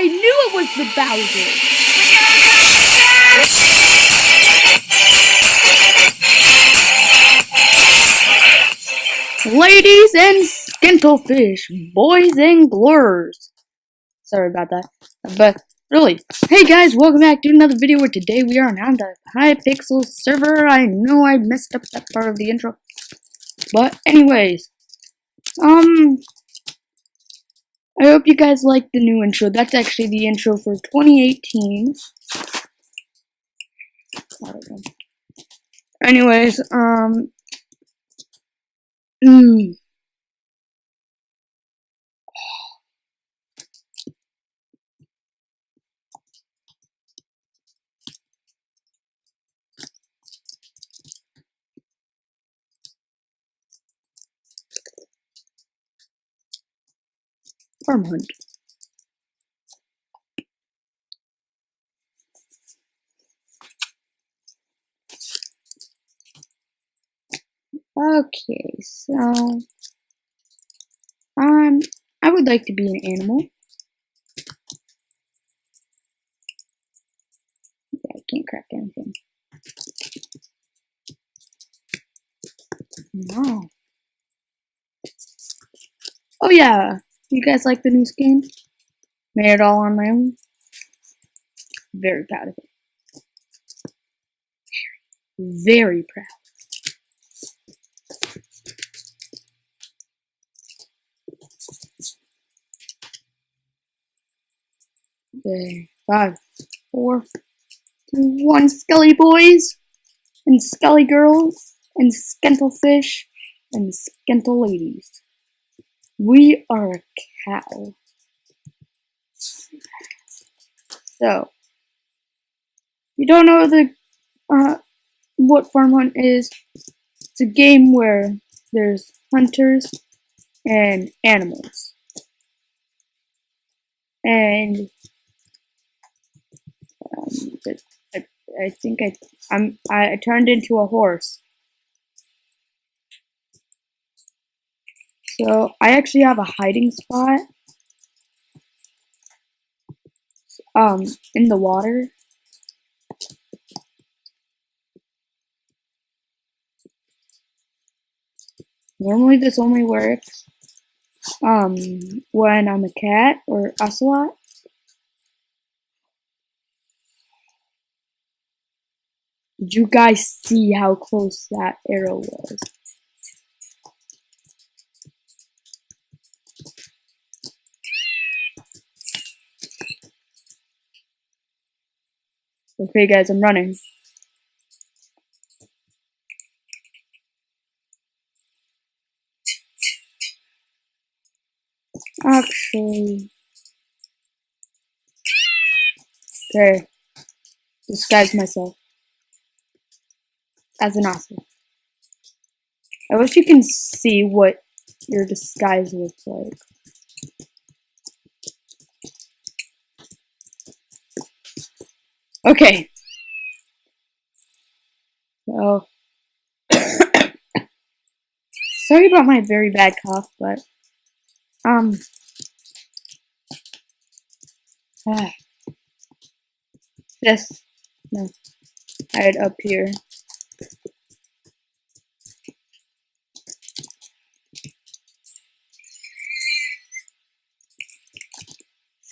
I knew it was the Bowser. Ladies and skintlefish, boys and blurs. Sorry about that. But really, hey guys, welcome back to another video where today we are on the Hypixel server. I know I messed up that part of the intro. But anyways, um, I hope you guys like the new intro. That's actually the intro for 2018. Anyways, um, mm, farm hunt. Okay, so um, I would like to be an animal. Yeah, I can't craft anything. No. Oh yeah, you guys like the new skin? Made it all on my own. Very proud of it. Very proud. Okay, five, four, two, one. Skelly boys and Skelly girls and Skentlefish and Skentle ladies. We are a cow. So, you don't know the uh, what farm hunt is? It's a game where there's hunters and animals, and um, I, I think I I'm I turned into a horse. So I actually have a hiding spot um in the water. Normally this only works um when I'm a cat or ocelot. Did you guys see how close that arrow was? Okay, guys, I'm running. Actually. Okay. Disguise myself. As an ocelot. I wish you can see what your disguise looks like. Okay. So, sorry about my very bad cough, but, um, ah, this, no, hide up here.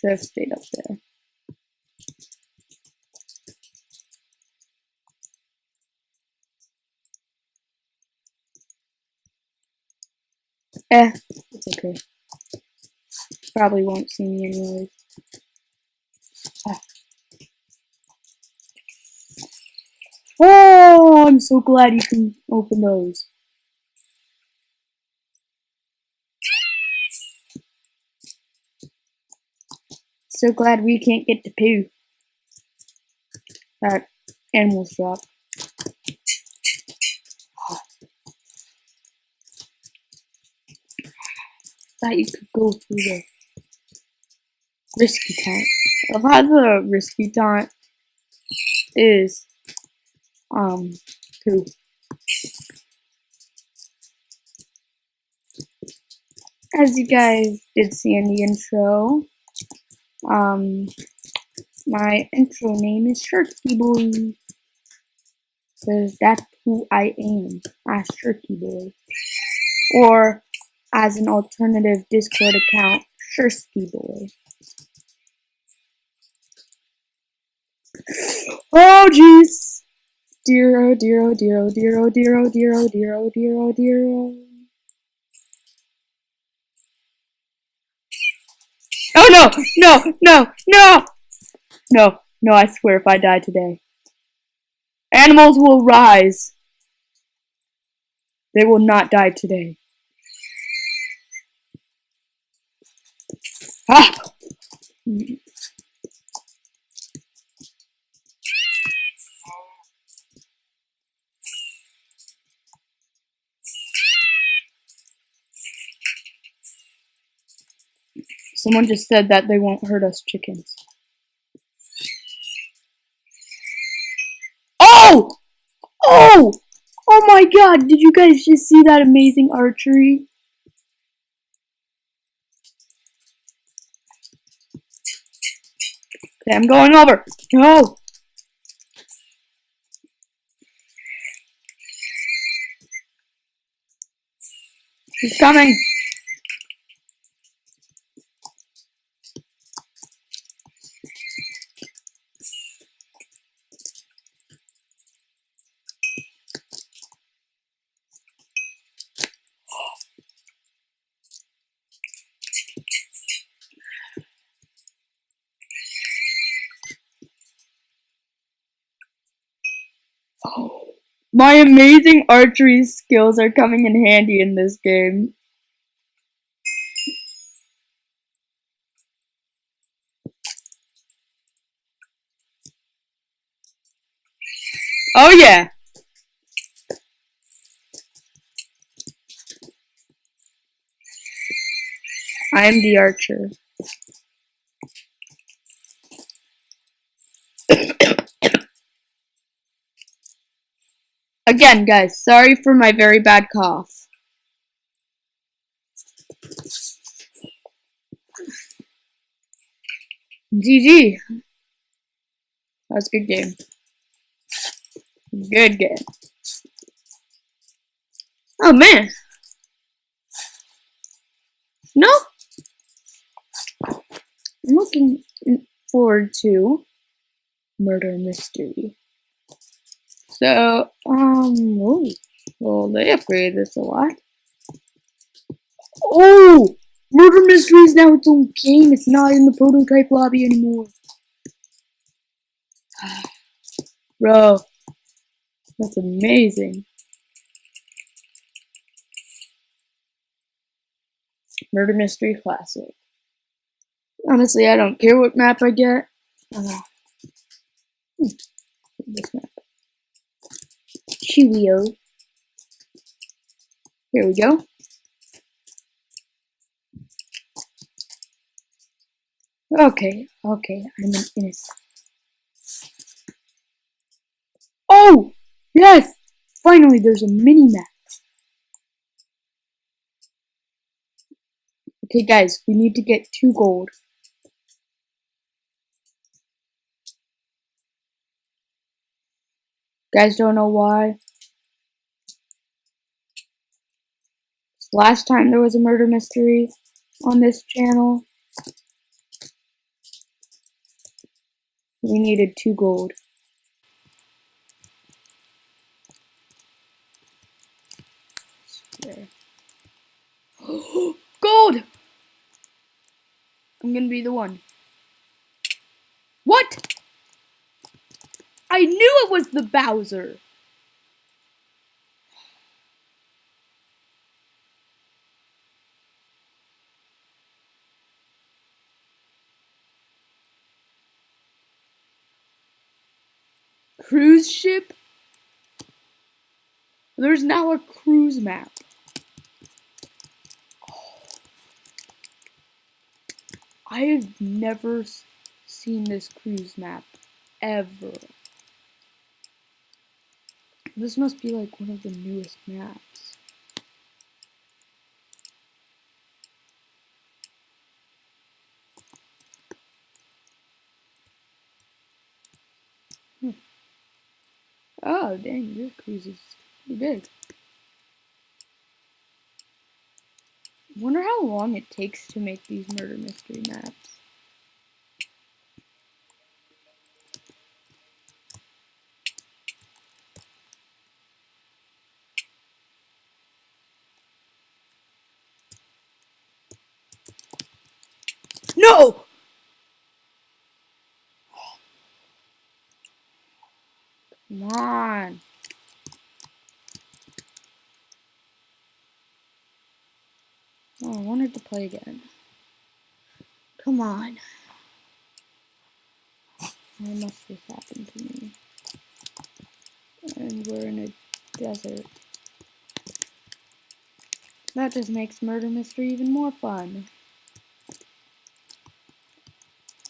Should have stayed up there. Eh, it's okay. Probably won't see me anyways. Ah. Oh, I'm so glad you can open those. So glad we can't get to poo. That animals drop. Thought you could go through the risky taunt. I've had the risky taunt is um poo. As you guys did see in the intro, Um, my intro name is Shirky Boy. Because that's who I am, as Shirky Boy. Or, as an alternative Discord account, Shirsky Boy. Oh, jeez! Dear, oh, dear, oh, dear, oh, dear, oh, dear, oh, dear, oh, dear, oh, dear, oh, dear, oh. Oh, no! No! No! No! No, no, I swear if I die today. Animals will rise. They will not die today. Ah! Someone just said that they won't hurt us chickens. Oh! Oh! Oh my god, did you guys just see that amazing archery? Okay, I'm going over. No! He's coming. My amazing archery skills are coming in handy in this game. Oh yeah! I am the archer. Again, guys, sorry for my very bad cough. GG. That was a good game. Good game. Oh man. No. I'm looking forward to Murder Mystery. So, um, ooh, well, they upgraded this a lot. Oh! Murder Mystery is now its own game. It's not in the prototype lobby anymore. Bro, that's amazing. Murder Mystery Classic. Honestly, I don't care what map I get. Uh, this map. Cheerio. Here we go. Okay, okay, I'm an innocent. Oh! Yes! Finally, there's a mini-map. Okay, guys, we need to get two gold. Guys don't know why. Last time there was a murder mystery on this channel. We needed two gold. gold! I'm gonna be the one. What? I knew it was the Bowser. Cruise ship? There's now a cruise map. I have never seen this cruise map ever. This must be like one of the newest maps. Oh, dang, your cruise is pretty big. Wonder how long it takes to make these murder mystery maps. No! Come on. Oh, I wanted to play again. Come on. Why must this happen to me? And we're in a desert. That just makes murder mystery even more fun.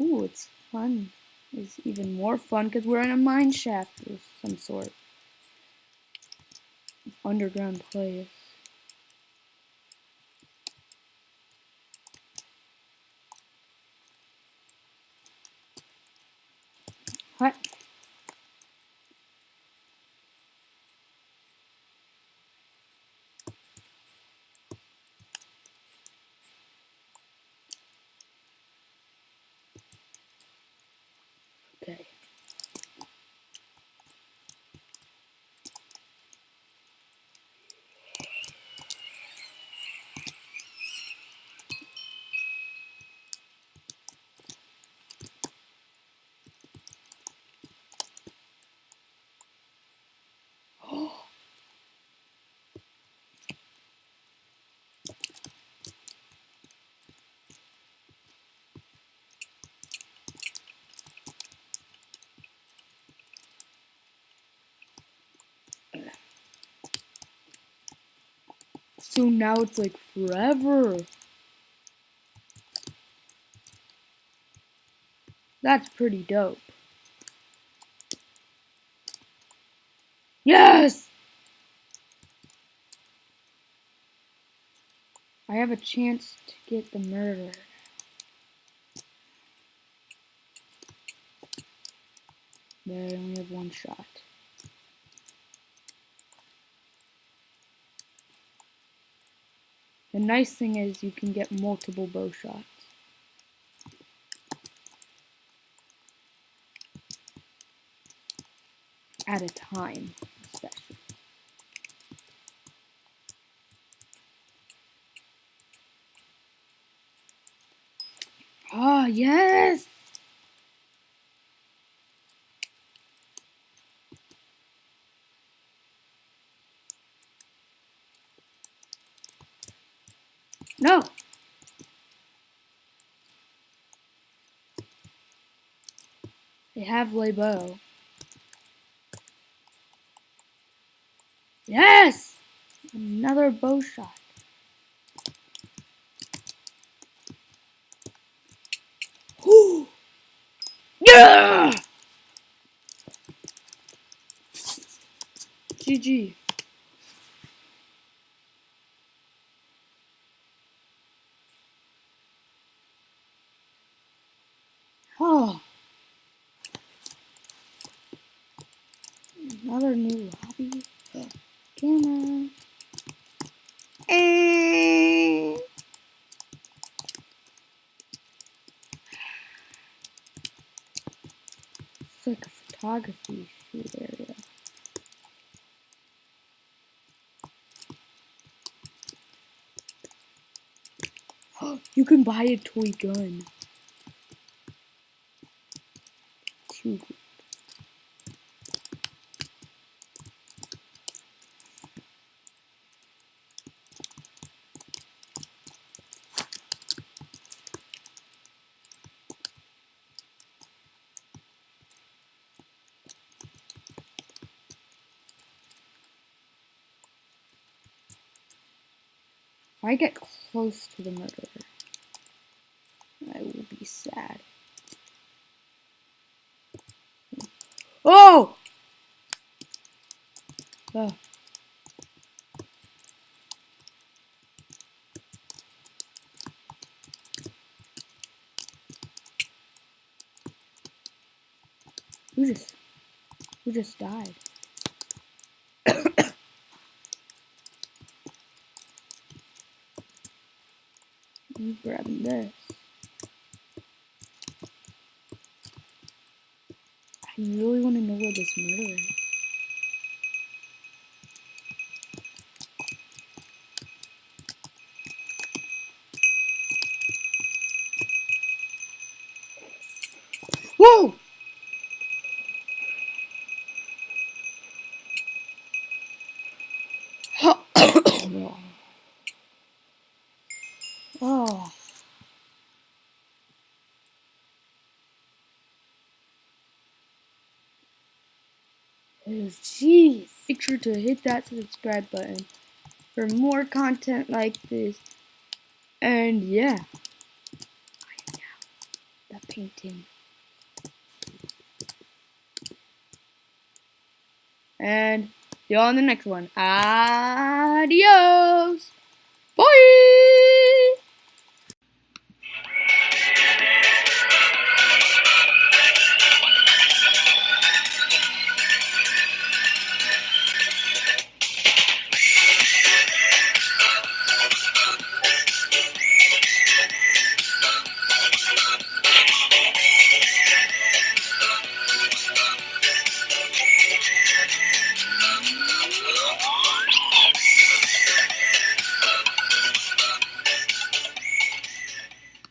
Ooh, it's fun. It's even more fun because we're in a mine shaft of some sort. Underground place. What? Okay. So now it's like forever. That's pretty dope. Yes! I have a chance to get the murder. But I only have one shot. The nice thing is you can get multiple bow shots. At a time, especially. Ah, oh, yes! No. They have Lebo. Yes! Another bow shot. yeah! GG. Oh. Another new lobby. Camera. And it's shoot area. you can buy a toy gun. too good. If I get close to the murderer, I will be sad. Oh! oh. Who just, who just died? I'm grabbing this. I really want to know where this murder is. Oh. Jeez. Make sure to hit that subscribe button for more content like this. And yeah. I am now the painting. And see you on the next one. Adios!